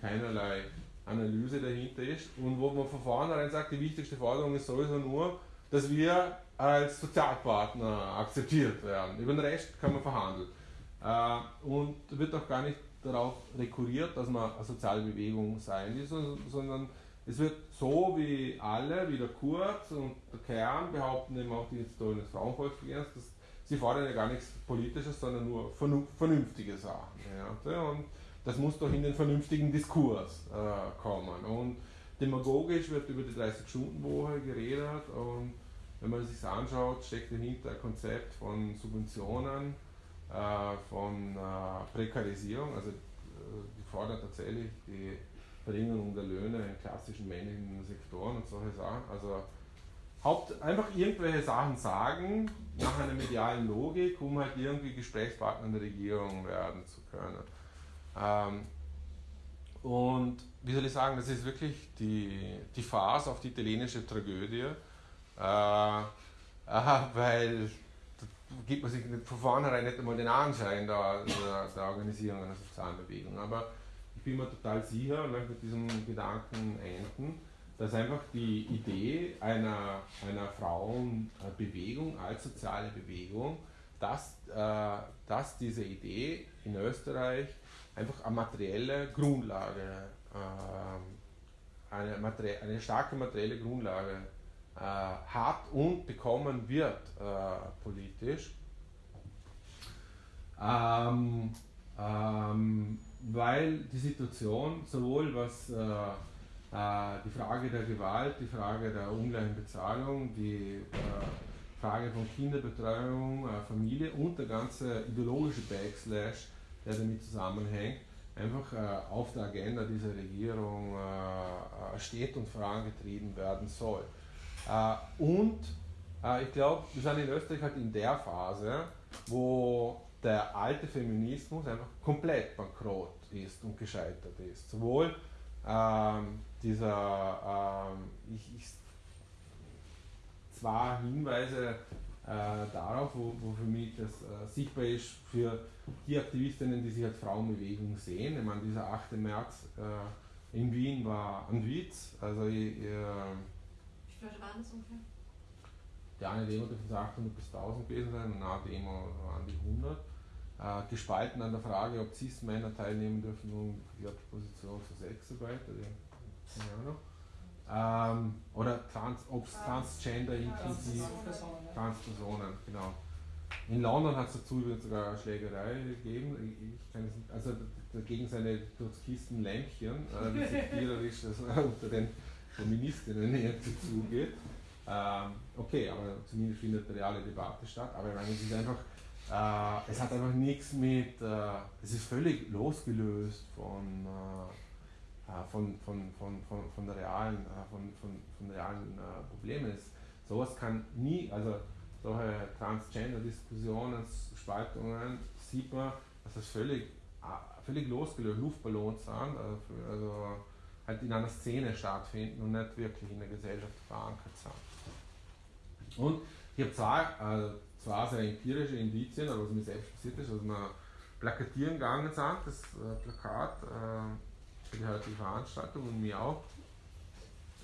Speaker 1: keinerlei Analyse dahinter ist und wo man von vornherein sagt, die wichtigste Forderung ist sowieso nur, dass wir als Sozialpartner akzeptiert werden. Über den Rest kann man verhandeln. Äh, und wird auch gar nicht darauf rekurriert, dass man eine soziale Bewegung sein ist, sondern es wird so wie alle, wie der Kurz und der Kern behaupten eben auch die Historien des Frauenvolksbegehrens, dass sie fordern ja gar nichts Politisches, sondern nur vernünftige Sachen. Und das muss doch in den vernünftigen Diskurs äh, kommen. Und demagogisch wird über die 30-Stunden-Woche geredet und wenn man sich anschaut, steckt dahinter ein Konzept von Subventionen, äh, von äh, Prekarisierung, also äh, die fordern tatsächlich die Verringerung der Löhne in klassischen männlichen Sektoren und solche Sachen. Also Haupt, einfach irgendwelche Sachen sagen, nach einer medialen Logik, um halt irgendwie Gesprächspartner in der Regierung werden zu können. Ähm, und wie soll ich sagen, das ist wirklich die, die Phase auf die italienische Tragödie, äh, äh, weil gibt man sich von vornherein nicht einmal den Anschein der, der, der Organisierung einer sozialen Bewegung. Aber bin mir total sicher und möchte mit diesem Gedanken enden, dass einfach die Idee einer, einer Frauenbewegung als soziale Bewegung, dass, äh, dass diese Idee in Österreich einfach eine materielle Grundlage, äh, eine, materie eine starke materielle Grundlage hat und bekommen wird äh, politisch. Ähm, ähm, weil die Situation sowohl was äh, äh, die Frage der Gewalt, die Frage der ungleichen Bezahlung, die äh, Frage von Kinderbetreuung, äh, Familie und der ganze ideologische Backslash, der damit zusammenhängt, einfach äh, auf der Agenda dieser Regierung äh, steht und vorangetrieben werden soll. Und ich glaube, wir sind in Österreich halt in der Phase, wo der alte Feminismus einfach komplett bankrott ist und gescheitert ist. Sowohl ähm, dieser, ähm, ich, ich, zwar Hinweise äh, darauf, wo, wo, für mich das äh, sichtbar ist für die Aktivistinnen, die sich als Frauenbewegung sehen. Ich meine, dieser 8. März äh, in Wien war ein Witz. Also, ich, äh,
Speaker 4: Wie Leute waren das ungefähr?
Speaker 1: Die eine Demo dürfen 800 bis 1000 gewesen sein eine Demo waren die 100 äh, gespalten an der Frage, ob Cis-Männer teilnehmen dürfen, um die Position für Sexarbeit oder keine Ahnung. Ähm, oder trans, ob es Transgender inklusiv Transpersonen, genau. In London hat es dazu sogar eine Schlägerei gegeben. Ich kann nicht, also dagegen seine Trotzkisten Lämpchen, äh, wie sektierisch das unter den Feministinnen irgendwie zugeht. Ähm, okay, aber zumindest findet eine reale Debatte statt. Aber ich meine, es ist einfach äh, es hat einfach nichts mit, äh, es ist völlig losgelöst von, äh, äh von, von, von, von, von, der realen, äh, von, von, von realen äh, Problemen. Es, sowas kann nie, also solche Transgender-Diskussionen, Spaltungen, sieht man, dass das völlig, völlig losgelöst, Luftballons sind, also, also halt in einer Szene stattfinden und nicht wirklich in der Gesellschaft verankert sind. Und ich habe zwei, zwar sehr empirische Indizien, aber was mir selbst passiert ist, dass wir plakatieren gegangen sind, das äh, Plakat äh, für die heutige Veranstaltung und mir auch,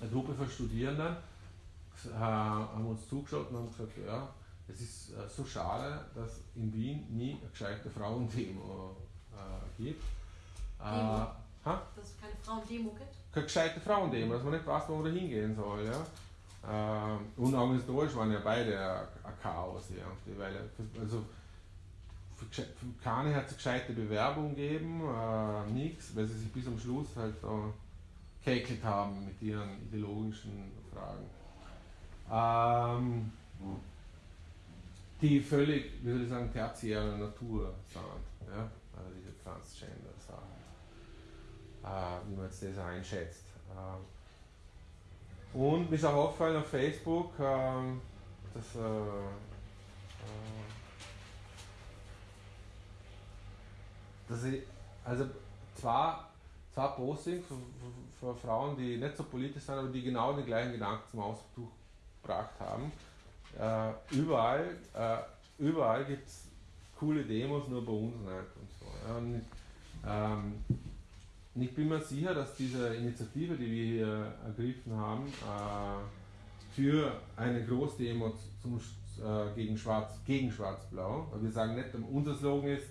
Speaker 1: eine Gruppe von Studierenden, äh, haben uns zugeschaut und haben gesagt, ja, es ist äh, so schade, dass in Wien nie eine gescheite Frauendemo äh, gibt. Äh,
Speaker 4: Demo?
Speaker 1: Ha?
Speaker 4: Dass es keine Frauendemo gibt?
Speaker 1: keine gescheite Frauendemo, dass man nicht weiß, wo man da hingehen soll. Ja? Ähm, und organisatorisch waren ja beide ein, Chaos irgendwie, weil also für, für keine hat es eine gescheite Bewerbung gegeben, äh, nichts, weil sie sich bis zum Schluss halt da geekelt haben mit ihren ideologischen Fragen. Ähm, die völlig, wie soll ich sagen, tertiäre Natur sind, ja? also diese Transgender-Sachen äh, wie man jetzt das einschätzt. Ähm, und mir ist auch aufgefallen auf Facebook, ähm, dass äh, äh, dass ich, also zwei, zwei Postings von, Frauen, die nicht so politisch sind, aber die genau den gleichen Gedanken zum Ausdruck gebracht haben. Äh, überall äh, überall gibt es coole Demos, nur bei uns nicht und so. Und, ähm, und ich bin mir sicher, dass diese Initiative, die wir hier ergriffen haben, äh, für eine Großdemo zum, äh, gegen Schwarz, gegen Schwarz-Blau, weil wir sagen nicht, unser Slogan ist,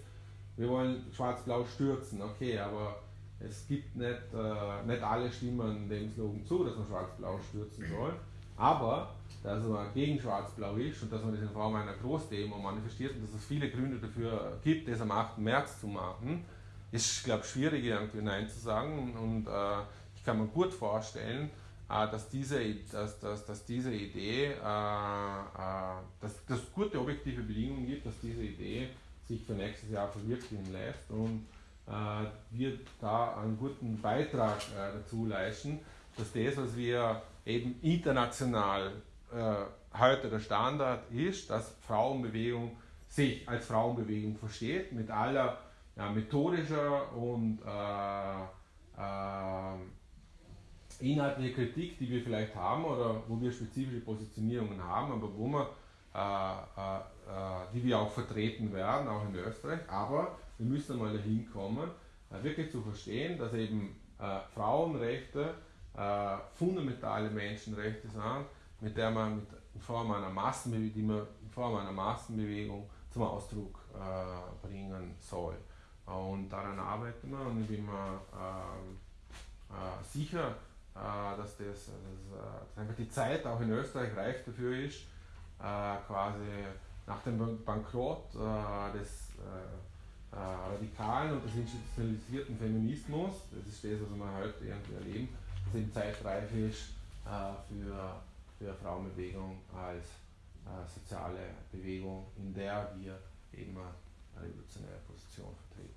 Speaker 1: wir wollen Schwarz-Blau stürzen, okay, aber es gibt nicht, äh, nicht alle stimmen dem Slogan zu, dass man Schwarz-Blau stürzen soll, aber dass man gegen Schwarz-Blau ist und dass man das in Form einer Großdemo manifestiert und dass es viele Gründe dafür gibt, das am 8. März zu machen, ist, glaube ich, schwierig irgendwie Nein zu sagen und äh, ich kann mir gut vorstellen, äh, dass, diese, dass, dass, dass diese Idee, äh, äh, dass es gute objektive Bedingungen gibt, dass diese Idee sich für nächstes Jahr verwirklichen lässt und äh, wir da einen guten Beitrag äh, dazu leisten, dass das, was wir eben international heute der Standard ist, dass Frauenbewegung sich als Frauenbewegung versteht, mit aller ja, methodischer und äh, äh, inhaltliche Kritik, die wir vielleicht haben oder wo wir spezifische Positionierungen haben, aber wo wir, äh, äh, äh, die wir auch vertreten werden, auch in Österreich. Aber wir müssen einmal dahin kommen, äh, wirklich zu verstehen, dass eben äh, Frauenrechte äh, fundamentale Menschenrechte sind, mit der man mit, in, Form einer Massenbewegung, die man in Form einer Massenbewegung zum Ausdruck äh, bringen soll. Und daran arbeiten wir und ich bin mir ähm, äh, sicher, äh, dass, das, dass, äh, dass einfach die Zeit auch in Österreich reif dafür ist, äh, quasi nach dem Ban- Bankrott äh, des äh, äh, radikalen und des institutionalisierten Feminismus, das ist das, was wir heute irgendwie erleben, dass eben Zeit reif ist äh, für, für Frauenbewegung als äh, soziale Bewegung, in der wir eben eine revolutionäre Position vertreten.